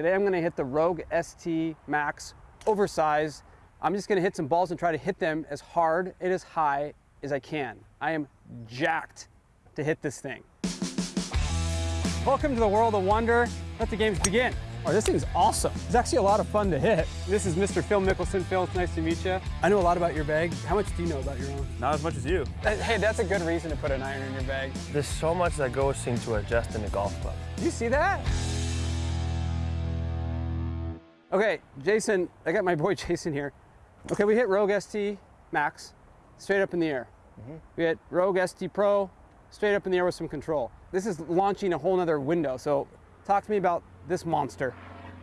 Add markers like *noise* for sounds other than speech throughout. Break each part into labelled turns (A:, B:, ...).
A: Today I'm gonna hit the Rogue ST Max oversized. I'm just gonna hit some balls and try to hit them as hard and as high as I can. I am jacked to hit this thing. Welcome to the world of wonder. Let the games begin. Oh, this thing's awesome. It's actually a lot of fun to hit. This is Mr. Phil Mickelson. Phil, it's nice to meet you. I know a lot about your bag. How much do you know about your own?
B: Not as much as you.
A: Hey, that's a good reason to put an iron in your bag.
C: There's so much that goes into adjusting a golf club.
A: You see that? Okay, Jason, I got my boy *laughs* Jason here. Okay, we hit Rogue ST Max, straight up in the air. Mm -hmm. We hit Rogue ST Pro, straight up in the air with some control. This is launching a whole nother window. So talk to me about this monster.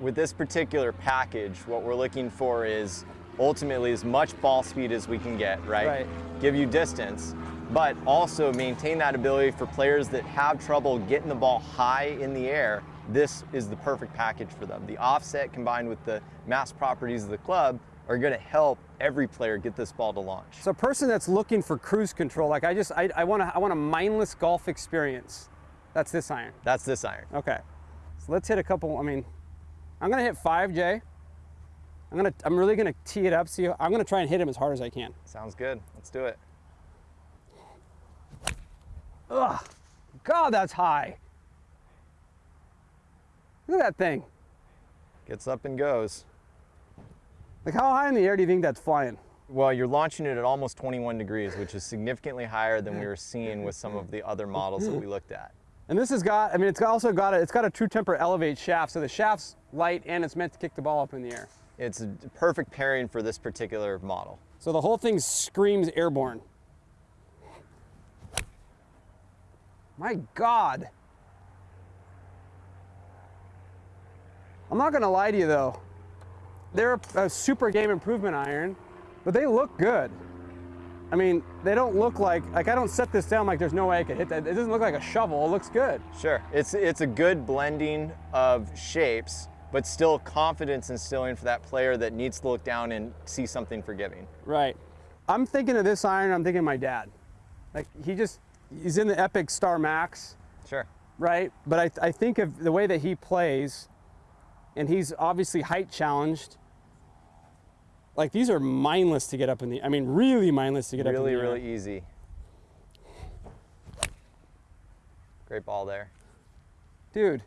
D: With this particular package, what we're looking for is ultimately as much ball speed as we can get, right?
A: Right.
D: Give you distance, but also maintain that ability for players that have trouble getting the ball high in the air. This is the perfect package for them. The offset combined with the mass properties of the club are going to help every player get this ball to launch.
A: So a person that's looking for cruise control, like I just, I, I want to, I want a mindless golf experience. That's this iron.
D: That's this iron.
A: Okay. So let's hit a couple, I mean, I'm going to hit 5J. I'm going to, I'm really going to tee it up. See, I'm going to try and hit him as hard as I can.
D: Sounds good. Let's do it.
A: Ugh, God, that's high. Look at that thing.
D: Gets up and goes.
A: Like how high in the air do you think that's flying?
D: Well, you're launching it at almost 21 degrees, which is significantly higher than we were seeing with some of the other models that we looked at.
A: And this has got, I mean, it's also got a, it's got a true temper elevate shaft, so the shaft's light and it's meant to kick the ball up in the air.
D: It's a perfect pairing for this particular model.
A: So the whole thing screams airborne. My God. I'm not gonna lie to you though. They're a super game improvement iron, but they look good. I mean, they don't look like, like I don't set this down like there's no way I could hit that. It doesn't look like a shovel, it looks good.
D: Sure, it's, it's a good blending of shapes, but still confidence instilling for that player that needs to look down and see something forgiving.
A: Right. I'm thinking of this iron, I'm thinking of my dad. Like he just, he's in the Epic Star Max.
D: Sure.
A: Right, but I, I think of the way that he plays, and he's obviously height challenged, like these are mindless to get up in the, I mean, really mindless to get
D: really,
A: up in the
D: Really, really easy. Great ball there.
A: Dude.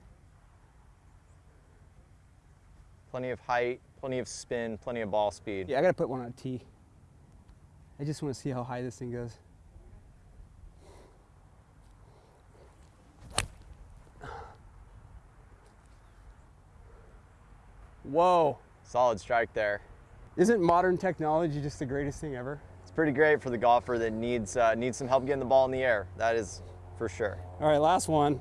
D: Plenty of height, plenty of spin, plenty of ball speed.
A: Yeah, I gotta put one on tee. I just wanna see how high this thing goes. Whoa.
D: Solid strike there.
A: Isn't modern technology just the greatest thing ever?
D: It's pretty great for the golfer that needs, uh, needs some help getting the ball in the air. That is for sure.
A: All right, last one.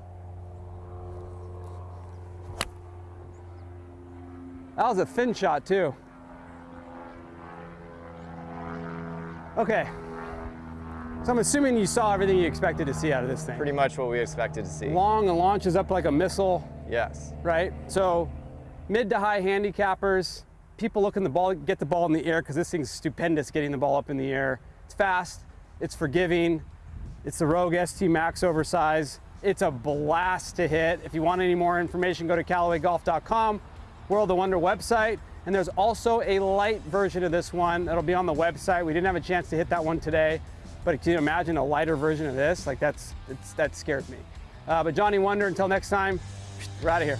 A: That was a thin shot too. Okay. So I'm assuming you saw everything you expected to see out of this thing.
D: Pretty much what we expected to see.
A: Long and launches up like a missile.
D: Yes.
A: Right? So mid to high handicappers, people looking the ball, get the ball in the air because this thing's stupendous getting the ball up in the air. It's fast, it's forgiving, it's the Rogue ST Max oversize. It's a blast to hit. If you want any more information, go to CallawayGolf.com, World of Wonder website. And there's also a light version of this one that'll be on the website. We didn't have a chance to hit that one today, but can you imagine a lighter version of this? Like that's, that scared me. Uh, but Johnny Wunder, until next time, we're out of here.